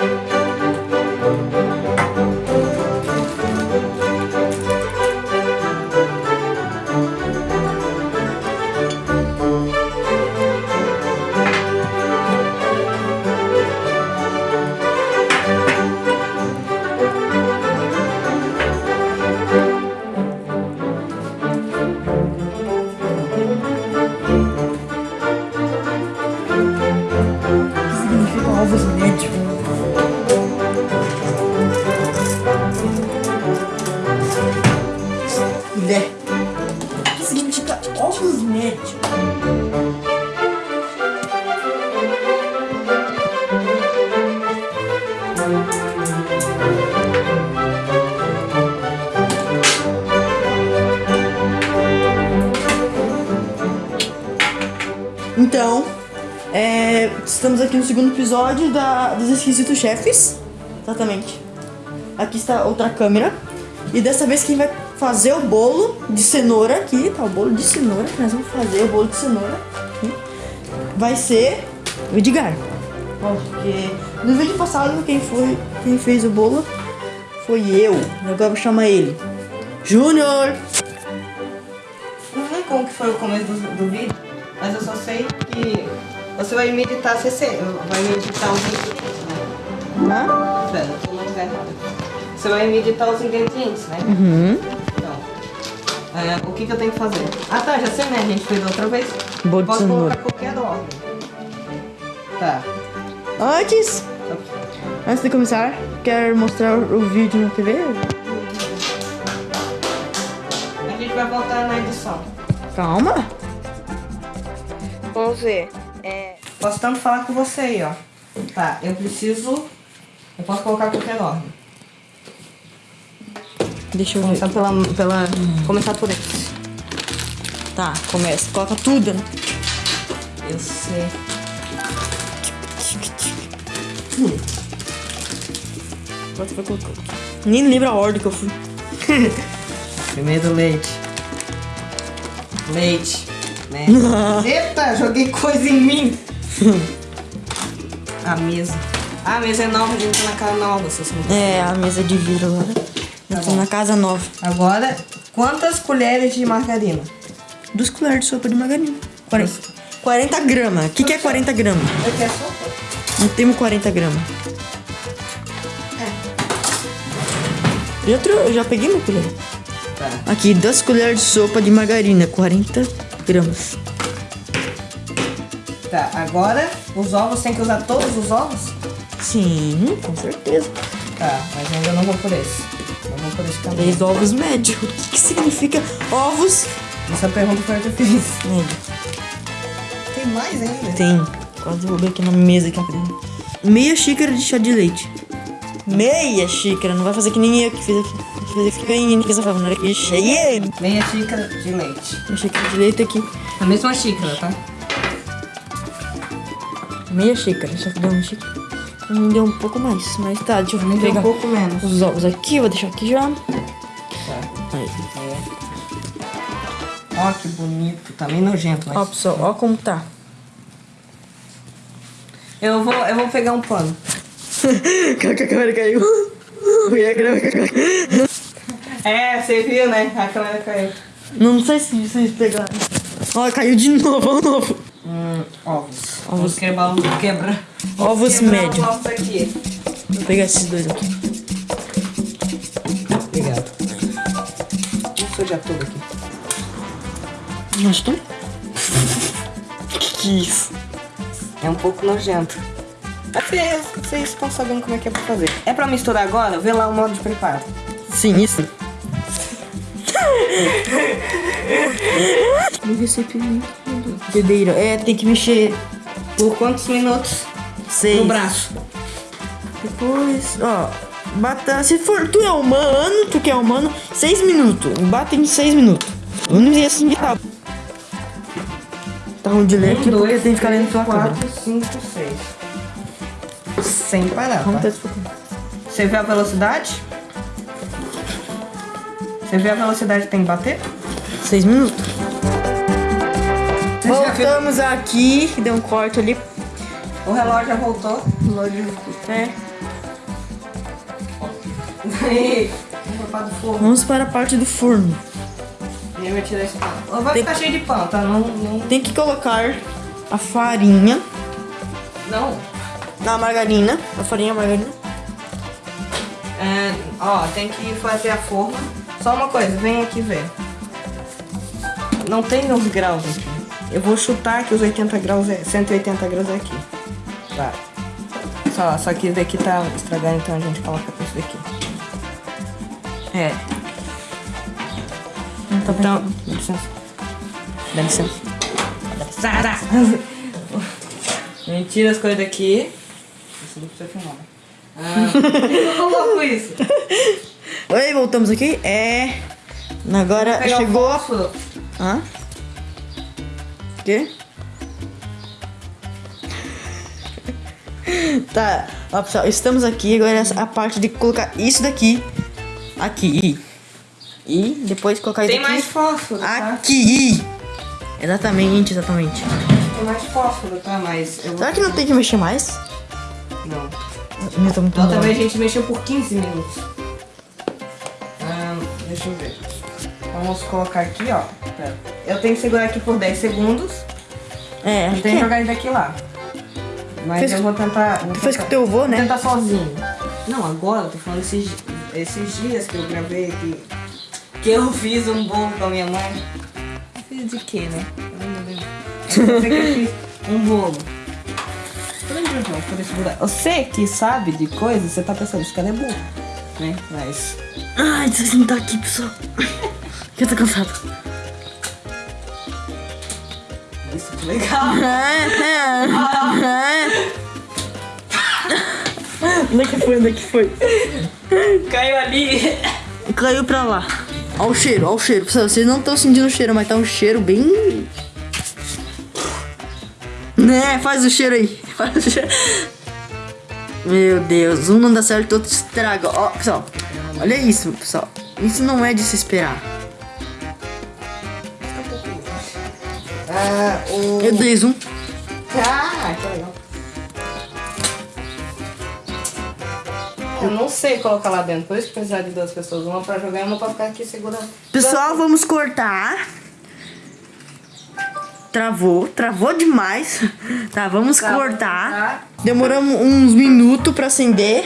significa estamos aqui no segundo episódio da, dos Esquisitos Chefes. Exatamente. Aqui está outra câmera. E dessa vez quem vai fazer o bolo de cenoura aqui, tá? O bolo de cenoura, que nós vamos fazer o bolo de cenoura. aqui, Vai ser o Edgar. Porque no vídeo passado quem foi quem fez o bolo foi eu. Agora eu vou chamar ele. Júnior! Não sei como que foi o começo do, do vídeo, mas eu só sei que você vai meditar, você vai meditar os ingredientes, né? Hã? Pera, eu tô no lugar errado. Você vai meditar os ingredientes, né? Uhum. Então, é, o que, que eu tenho que fazer? Ah tá, já sei, né? A gente fez outra vez. De Posso colocar qualquer ordem. Tá. Antes, antes de começar, quer mostrar o vídeo na TV? A gente vai voltar na edição. Calma. Você, é... Posso tanto falar com você aí, ó. Tá, eu preciso... Eu posso colocar qualquer ordem. Deixa eu ver. Começar pela... pela... Começar por esse. Tá, começa. Coloca tudo. né? Eu sei. Pode vai colocar. Nem lembro a ordem que eu fui. Primeiro leite. Leite. Né? Eita, joguei coisa em mim. A mesa. Ah, a mesa é nova, a gente tá na casa nova, É, a mesa de vidro agora. Eu tô na casa nova. Agora, quantas colheres de margarina? Duas colheres de sopa de margarina. 40, 40 gramas. O que, que é 40 gramas? Eu quero sopa. Não temos 40 gramas. Tro- eu já peguei uma colher. Tá. Aqui, duas colheres de sopa de margarina. 40 gramas. Tá, agora os ovos tem que usar todos os ovos? Sim, com certeza. Tá, mas ainda não vou por esse. Não vou por esse caminho. Três ovos médios. O que, que significa ovos Essa pergunta foi eu que fiz. Tem mais ainda? Tem. Quase derrubei aqui na mesa aqui. Meia xícara de chá de leite. Meia xícara. Não vai fazer que nem eu que fiz aqui. Meia xícara de leite. Uma xícara de leite aqui. A mesma xícara, tá? Meia xícara. Só que deu uma xícara. Me deu um pouco mais. Mas tá, deixa eu Me pegar um pouco menos. os ovos aqui. Vou deixar aqui já. Tá. Aí. Ó, que bonito. Tá meio nojento, mas... Ó, pessoal. Ó como tá. Eu vou, eu vou pegar um pano. A câmera caiu. É, você viu, né? A câmera caiu. Não sei se vocês pegaram. Ó, caiu de novo, ó, novo. Hum, ovos. Vamos quebrar, quebra. Ovos quebrar médios. os ovos aqui. Vou pegar esses dois aqui. Obrigado. Vou sujar tudo aqui. Estamos. que que é isso? É um pouco nojento. Vocês, vocês estão sabendo como é que é pra fazer. É pra misturar agora? Vê lá o modo de preparo. Sim, isso. No recipiente. Bebeira. É, tem que mexer. Por quantos minutos? Seis. No braço. Depois, ó. Bata. Se for tu é humano, tu que é humano, seis minutos. Bata em seis minutos. Eu não ia assim tá. Tá ruim de ler aqui porque tem que ficar lendo tua câmera. 4, 5, 6. Sem parar, Vamos tá? Você vê a velocidade? Você vê a velocidade que tem que bater? Seis minutos. Você já? Voltamos aqui, deu um corte ali. O relógio já voltou. Olha. É. Aí, vamos para. Vamos a parte do forno. E aí vai tirar esse pão. Vai Tem- ficar cheio de pão, tá? Não, não, Tem que colocar a farinha não. na margarina. A farinha, a margarina. É, ó, tem que fazer a forma. Só uma coisa, vem aqui ver. Não tem os graus aqui. Eu vou chutar que os 80 graus é. 180 graus é aqui. Tá. Só, só que esse daqui tá estragado, então a gente coloca esse daqui. É. Tá Então, dá licença. Dá licença. Dá licença. Tira as coisas daqui. Isso não precisa filmar. né? Ah, eu coloco isso. Oi, voltamos aqui. É. Agora Pegar o chegou. fósforo. Hã? Quê? tá, ó pessoal, estamos aqui. Agora é a parte de colocar isso daqui aqui. E depois colocar isso Tem aqui. mais fósforo, tá? Aqui! Exatamente, exatamente. Tem mais fósforo, tá? Mas. Será que não tem que mexer mais? Não. Eu tô muito mal. vez a gente mexeu por 15 minutos. Ahn, deixa eu ver. Vamos colocar aqui, ó. Pera. Eu tenho que segurar aqui por 10 segundos. É, E acho que tem que é. jogar ele daqui lá. Mas Fez- eu vou tentar. Vou Tu fez com teu avô, né? tentar sozinho. Não, agora, eu tô falando esses, esses dias que eu gravei aqui. Que eu fiz um bolo com a minha mãe. Fiz de quê, né? Ai, meu Deus. Eu sei que eu fiz um bolo. Eu? Você que sabe de coisas, você tá pensando, esse cara é burro. Né? Mas. Ai, deixa eu sentar aqui, pessoal. Eu tô cansado. Legal. Onde é que foi? Onde é que foi? Caiu ali. Caiu pra lá. Olha o cheiro, olha o cheiro. Pessoal, vocês não estão sentindo o cheiro, mas tá um cheiro bem. Né, faz o cheiro aí. Faz o cheiro. Meu Deus, um não dá certo, outro estraga. Ó, pessoal, olha isso, pessoal. Isso não é de se esperar. Ah, o. Meu Deus, um. Ah, que legal. Eu não sei colocar lá dentro, por isso precisar de duas pessoas. Uma pra jogar e uma pra ficar aqui segurando. Pessoal, vamos cortar. Travou, travou demais. Tá, vamos Tá, cortar. Demoramos uns minutos pra acender.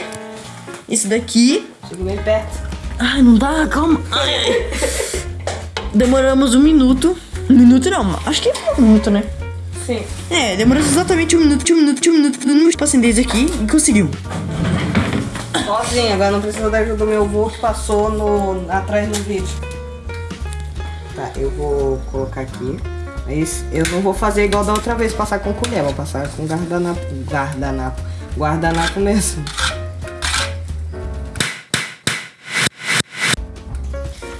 Isso daqui. Chega bem perto. Ai, não dá, calma. Ai, ai. Demoramos um minuto. Um minuto não, acho que é um minuto, né? Sim. É, demoramos exatamente um minuto, um minuto, um minuto, um minuto pra acender isso aqui e conseguiu. Sozinho, agora não precisa da ajuda do meu avô que passou no, atrás do vídeo. Tá, eu vou colocar aqui. Mas eu não vou fazer igual da outra vez, passar com colher, vou passar com guardanapo. Guardanapo. Guardanapo mesmo.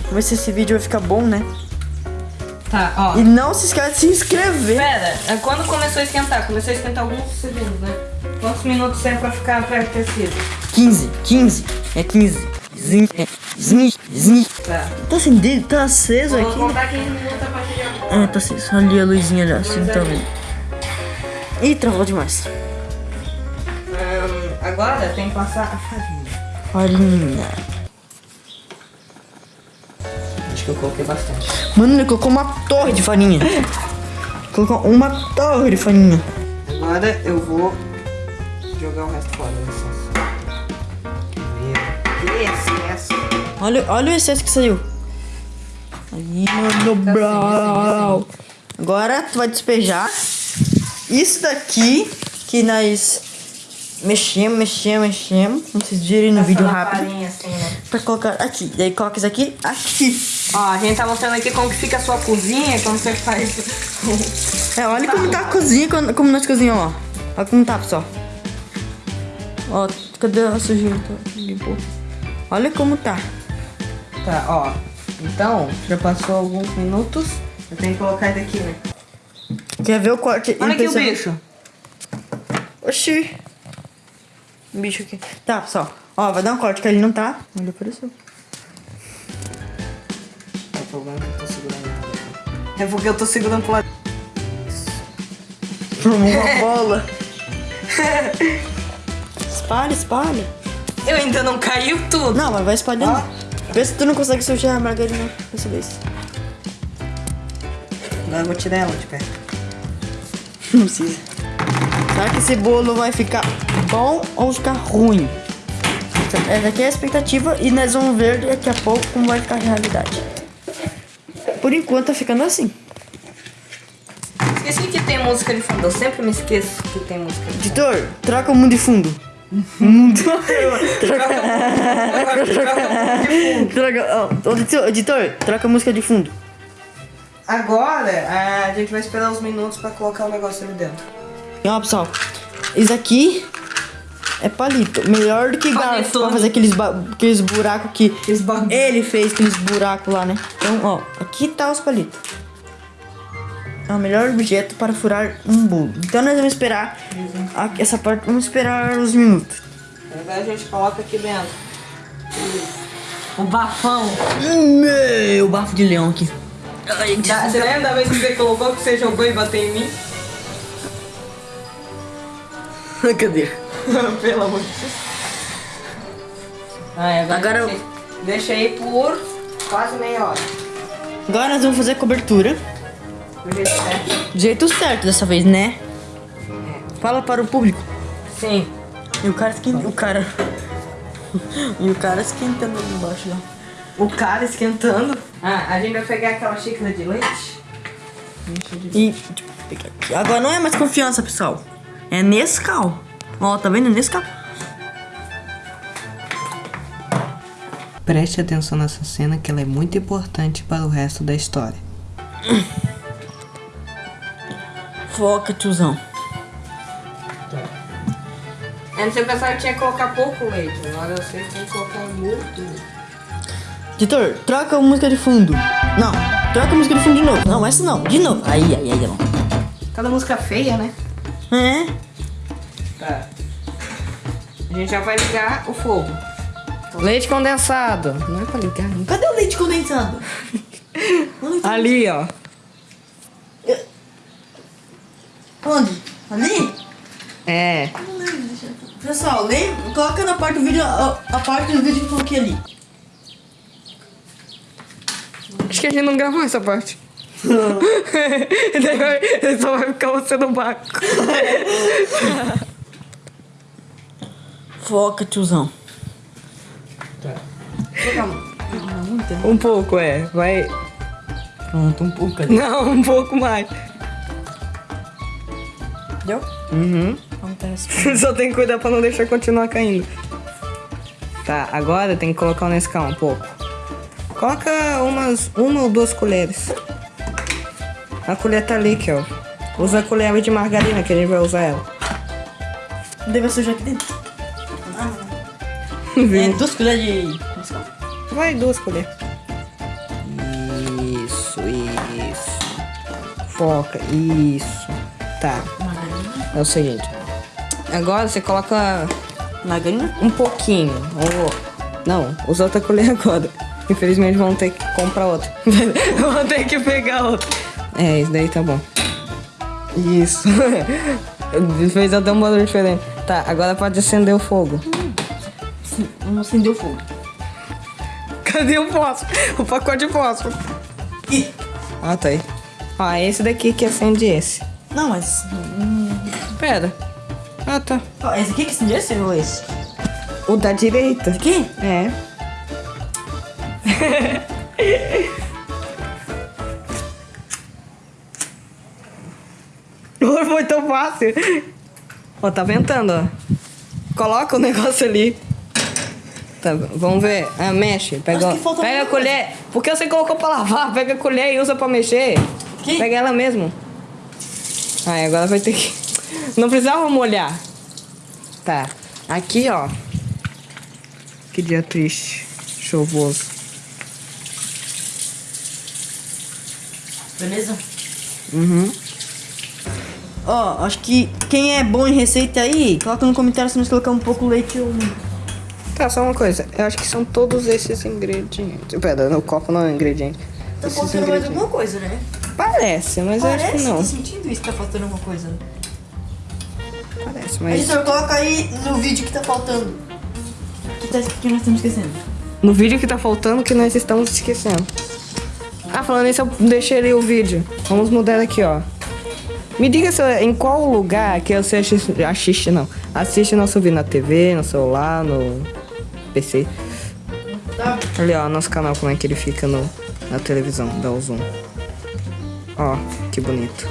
Vamos ver se esse vídeo vai ficar bom, né? Tá, ó. E não se esquece de se inscrever. Pera, é quando começou a esquentar? Começou a esquentar alguns segundos, né? Quantos minutos é pra ficar pré-aquecido? 15, 15, é 15. Zin, é, zin, zin. Tá. Tá acendido, tá aceso Vou aqui. né? contar 15 minutos a partir de agora. É, tá aceso. Ali a luzinha já, assim, tá vendo? Ih, travou demais. Ahn, agora tem que passar a farinha. Farinha. Que eu coloquei bastante. Mano, ele colocou uma torre de farinha. Colocou uma torre de farinha. Agora eu vou jogar o resto fora, que excesso. Olha, olha o excesso que saiu. Aí, mano, brau. Agora tu vai despejar isso daqui que nós mexemos, mexemos, mexemos. Como vocês viram no vídeo Passando rápido. farinha assim, né? Pra colocar aqui. Daí coloca isso aqui, aqui. Ó, a gente tá mostrando aqui como que fica a sua cozinha, como você faz. É, olha como tá a cozinha, como nós cozinhamos, ó. Olha como tá, pessoal. Ó, cadê a sujeira? Tá, Limpou. Olha como tá. tá, ó. Então, já passou alguns minutos. Eu tenho que colocar ele aqui, né? Quer ver o corte? Olha aqui o bicho. Oxi. Um bicho aqui. Tá, pessoal. Ó, vai dar um corte que ele não tá. Ele apareceu. É o problema que eu tô segurando nada. É porque eu tô segurando pro lado. Formou uma bola. espalha, espalha. Eu ainda não caiu tudo. Não, mas vai espalhando. Ó. Vê se tu não consegue sujar a margarina dessa vez. Agora eu vou tirar ela de perto. Não precisa. Será que esse bolo vai ficar bom ou ficar ruim? Essa aqui é a expectativa e nós vamos ver daqui a pouco como vai ficar a realidade. Por enquanto tá ficando assim. Esqueci que tem música de fundo. Eu sempre me esqueço que tem música de fundo. Editor, troca o mundo de fundo. Mundo. troca. editor, editor, troca a música de fundo. Agora a gente vai esperar uns minutos pra colocar o negócio ali dentro. E ó, pessoal, isso aqui é palito. Melhor do que garfo pra fazer aqueles, aqueles buracos que ele fez, aqueles buracos lá, né? Então, ó, aqui tá os palitos. É o melhor objeto para furar um bolo. Então nós vamos esperar a- essa parte, vamos esperar uns minutos. Agora a gente coloca aqui dentro. O bafão. Meu bafo de leão aqui. Ai, Da- Você lembra da vez que você colocou que você jogou e bateu em mim? Cadê? Pelo amor de Deus. Ai, agora Agora eu- deixei- deixei por quase meia hora. Agora nós vamos fazer a cobertura. Do jeito certo. Do jeito certo dessa vez, né? Fala para o público. Sim. E o cara esquenta. O cara. e o cara esquentando ali embaixo lá. O cara esquentando. Ah, a gente vai pegar aquela xícara de leite. E. deixa aqui. Agora não é mais confiança, pessoal. É Nescau. Ó, tá vendo? Nescau. Preste atenção nessa cena que ela é muito importante para o resto da história. Foca, tiozão. Antes eu pensava que tinha que colocar pouco leite, agora eu sei que tem que colocar muito. Editor, troca a música de fundo. Não, troca a música de fundo de novo. Não, essa não. De novo. Aí, aí, aí, não. Cada música feia, né? É? A gente já vai ligar o fogo. Leite condensado. Não é pra ligar, né? Cadê o leite condensado? Onde? Ali, ó. Onde? Ali? É. Não lembro, deixa eu- Pessoal, lembra? Coloca na parte do vídeo a, a parte do vídeo que eu coloquei ali. Acho que a gente não gravou essa parte. Daí só vai ficar você no barco. Foca, tiozão. Tá. Um pouco, é. Vai. Pronto, um pouco ali. Não, um pouco mais. Deu? Uhum. Acontece. Só tem que cuidar pra não deixar continuar caindo. Tá, agora tem que colocar o Nescau um pouco. Coloca umas uma ou duas colheres. A colher tá ali, ó. Usa a colher de margarina que a gente vai usar ela. Deve sujar aqui dentro. É, duas colheres de. Vai duas colheres. Isso, isso. Foca, isso. Tá, é o seguinte. Agora você coloca Margarina? um pouquinho. Ou... Não, usa outra colher agora. Infelizmente vão ter que comprar outra. vão ter que pegar outra. É, isso daí tá bom. Isso. Fez até um barulho diferente. Tá, agora pode acender o fogo. Vamos acender o fogo. Cadê o fósforo? O pacote de fósforo. Ih, Ah, tá aí. Ó, é esse daqui que acende esse. Não, mas. hum, Pera. Ah, tá. Ó, esse aqui que acende esse ou esse? O da direita. Esse aqui? É. Oi, Foi tão fácil. Ó, tá ventando, ó. Coloca o negócio ali. Tá, vamos ver. Ah, mexe. Pega, pega a colher. Por que você colocou pra lavar? Pega a colher e usa pra mexer. Que? Pega ela mesmo. Ai, agora vai ter que. Não precisava molhar. Tá. Aqui, ó. Que dia triste. Chuvoso. Beleza? Uhum. Ó, acho que quem é bom em receita aí, coloca no comentário se nós colocar um pouco leite ou. Tá, só uma coisa. Eu acho que são todos esses ingredientes. Pera, no copo não é ingrediente. Tá esses faltando mais alguma coisa, né? Parece, mas eu acho que Parece, não. tô sentindo isso, tá faltando alguma coisa. Parece. mas. Editor, coloca aí no vídeo que tá faltando. Que, tá, que nós estamos esquecendo. No vídeo que tá faltando que nós estamos esquecendo. Ah, falando isso, eu deixei ali o vídeo. Vamos mudar aqui, ó. Me diga se, em qual lugar que você assiste, assiste não. Assiste nosso vídeo na TV, no celular, no PC. Ali, ó, nosso canal, como é que ele fica no, na televisão, dá o zoom. Ó, que bonito.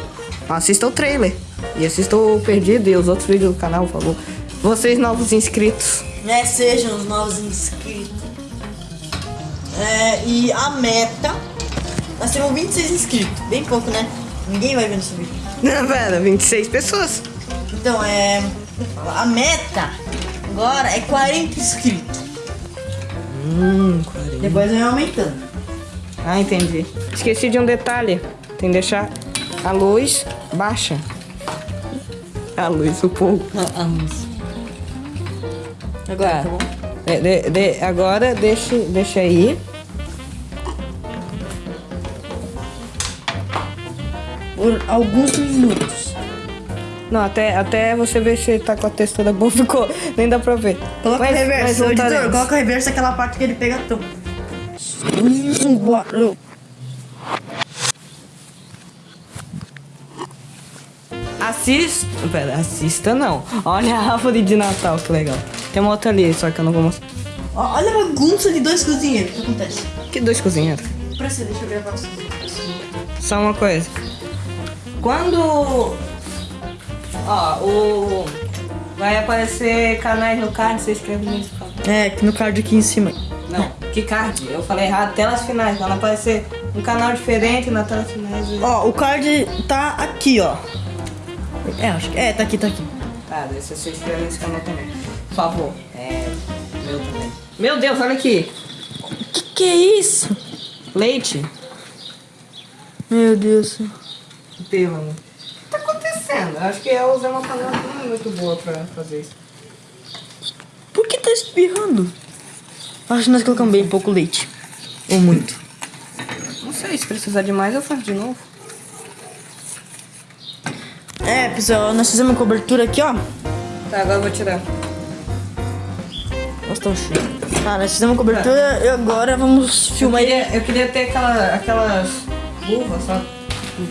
Assista o trailer. E assista o Perdido e os outros vídeos do canal, por favor. Vocês novos inscritos. Né, sejam os novos inscritos. É, e a meta. Nós temos 26 inscritos. Bem pouco, né? Ninguém vai ver nesse vídeo. Não, pera, 26 pessoas. Então, é. A meta agora é 40 inscritos. Hum, 40. Depois vai aumentando. Ah, entendi. Esqueci de um detalhe. Tem que deixar a luz baixa. A luz, o fogo. Agora, tá bom? De- de- de- agora deixa, deixa aí. Por alguns minutos. Não, até, até você ver se tá com a textura boa, ficou. Nem dá pra ver. Coloca Mas- o reverso, editor, coloca o reverso aquela parte que ele pega tão. Assista. Pera, assista não. Olha a árvore de Natal, que legal. Tem uma outra ali, só que eu não vou mostrar. Olha a bagunça de dois cozinheiros. O que acontece? Que dois cozinheiros. Pra você, deixa eu gravar assim. Só uma coisa. Quando. Ó, o. Vai aparecer canais no card, você escreve por favor. É, no card aqui em cima. Não, que card? Eu falei errado, telas finais. Quando aparecer um canal diferente na telas finais. Ó, o card tá aqui, ó. É, acho que. É, tá aqui, tá aqui. Tá, daí você se inscreve nesse canal também. Por favor. É. Meu também. Meu Deus, olha aqui. Que que é isso? Leite. Meu Deus. Teve, tá? Eu acho que eu usei uma panela que não é muito boa pra fazer isso. Por que tá espirrando? Acho que nós colocamos bem pouco leite. Ou muito. Não sei, se precisar de mais eu faço de novo. É, pessoal, nós fizemos uma cobertura aqui, ó. Tá, agora eu vou tirar. Nossa, tão cheio. Tá, nós fizemos uma cobertura e agora vamos Eu filmar aí. queria, eu queria ter aquela, aquelas luvas, sabe?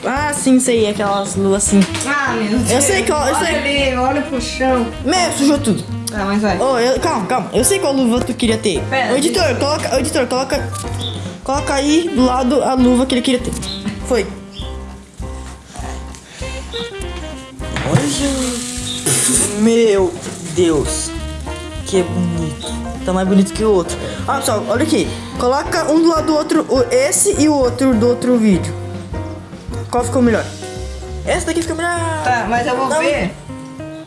Ah, sim, sei, aquelas luvas assim. Ah, meu Deus. Eu sei qual- eu olha sei. ali, olha pro chão. Meu, sujou tudo. Tá, mas vai. Ô, eu- calma, calma. Eu sei qual luva tu queria ter. Pera, editor, coloca, ô, editor, coloca. Coloca aí do lado a luva que ele queria ter. Foi. Olha. Meu Deus. Que bonito. Tá mais bonito que o outro. Olha pessoal, olha aqui. Coloca um do lado do outro, esse e o outro do outro vídeo. Qual ficou melhor? Esse daqui ficou melhor. Tá, mas eu vou Não. ver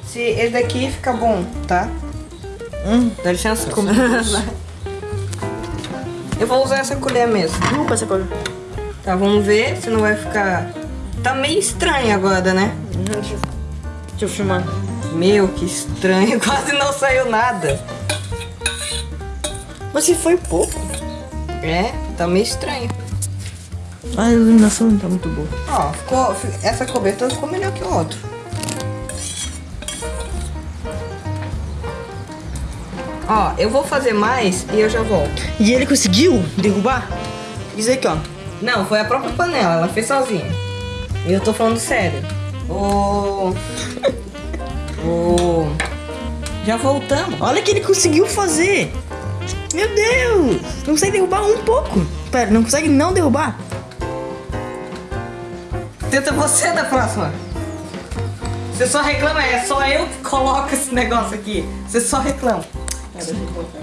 se esse daqui fica bom, tá? Hum. Dá licença. eu vou usar essa colher mesmo. Desculpa essa cor. Tá, vamos ver se não vai ficar... Tá meio estranho agora, né? Deixa eu, deixa eu filmar. Meu, que estranho. Quase não saiu nada. Mas se foi pouco. É, tá meio estranho. A iluminação não tá muito boa. Ó, ficou, fi- essa cobertura ficou melhor que o outro. Ó, eu vou fazer mais e eu já volto. E ele conseguiu derrubar? Isso aqui, ó. Não, foi a própria panela, ela fez sozinha. E eu tô falando sério. O. O. Já voltamos. Olha que ele conseguiu fazer. Meu Deus. Não consegue derrubar um pouco. Pera, não consegue não derrubar? Tenta você da próxima. Você só reclama, é só eu que coloco esse negócio aqui. Você só reclama. É, deixa eu colocar.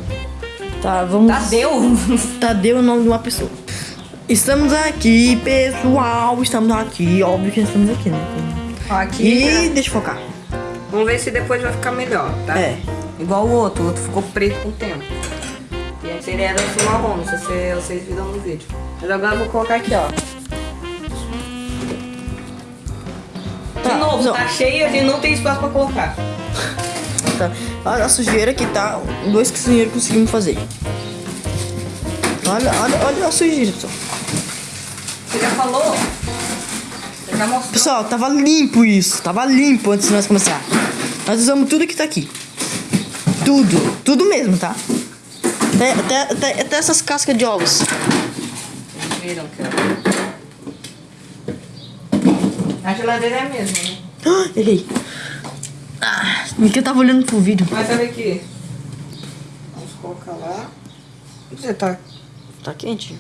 Tá, vamos... Tadeu! Tadeu é o nome de uma pessoa. Estamos aqui, pessoal. Estamos aqui. Óbvio que estamos aqui, né? Aqui. E deixa eu focar. Vamos ver se depois vai ficar melhor, tá? É. Igual o outro, o outro ficou preto com o tempo. E antes ele era assim marrom, não sei se vocês viram no vídeo. Mas agora eu vou colocar aqui, ó. De Tá, novo, não. tá cheio, a gente não tem espaço pra colocar. Tá. Olha a sujeira que tá. Dois cozinheiros conseguimos fazer. Olha, olha, olha a sujeira, pessoal. Você já falou? Você já mostrou? Pessoal, tava limpo isso. Tava limpo antes de nós começar. Nós usamos tudo que tá aqui. Tudo. Tudo mesmo, tá? Até, até, até, até essas cascas de ovos. Viram que. A geladeira é a mesma, né? Ah, errei. Ah, que eu tava olhando pro vídeo. Mas olha aqui. Vamos colocar lá. Você tá. Tá quente.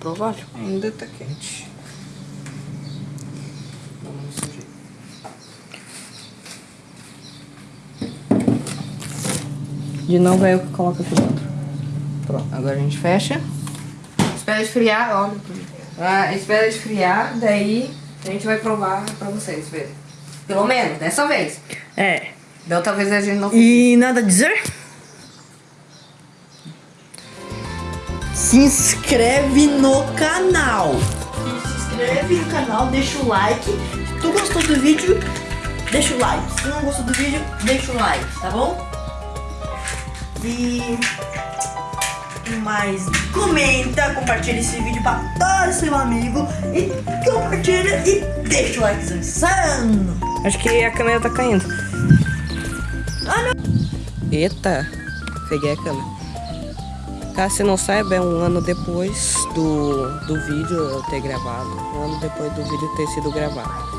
Provável. Ainda tá quente. Vamos nesse jeito. De novo é eu que coloco aqui dentro. Pronto. Agora a gente fecha. Espera esfriar, olha. Ah, espera esfriar, daí a gente vai provar pra vocês verem. Pelo menos, dessa vez. É. Da outra vez a gente não E nada a dizer? Se inscreve no canal. Se inscreve no canal, deixa o like. Se tu gostou do vídeo, deixa o like. Se tu não gostou do vídeo, deixa o like, tá bom? E mais comenta, compartilha esse vídeo pra todo seu amigo e compartilha e deixa o like insano. Acho que a câmera tá caindo. Ah, não. Eita, peguei a câmera. Caso você não saiba, é um ano depois do, do vídeo eu ter gravado. Um ano depois do vídeo ter sido gravado.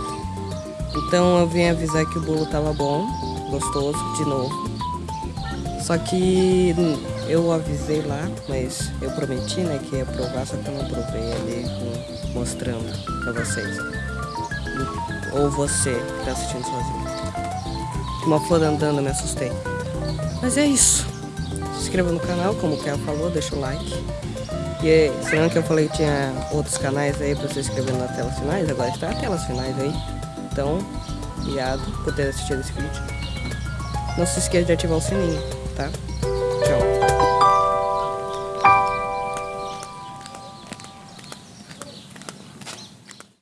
Então eu vim avisar que o bolo tava bom, gostoso, de novo. Só que eu avisei lá, mas eu prometi, né, que ia provar, só que eu não provei ali mostrando pra vocês. Ou você que tá assistindo sozinho. Uma flor andando, me assustei. Mas é isso. Se inscreva no canal, como o Kel falou, deixa o like. E se não que eu falei que tinha outros canais aí pra você inscrever nas telas finais, agora está as telas finais aí. Então, obrigado por ter assistido esse vídeo. Não se esqueça de ativar o sininho, tá?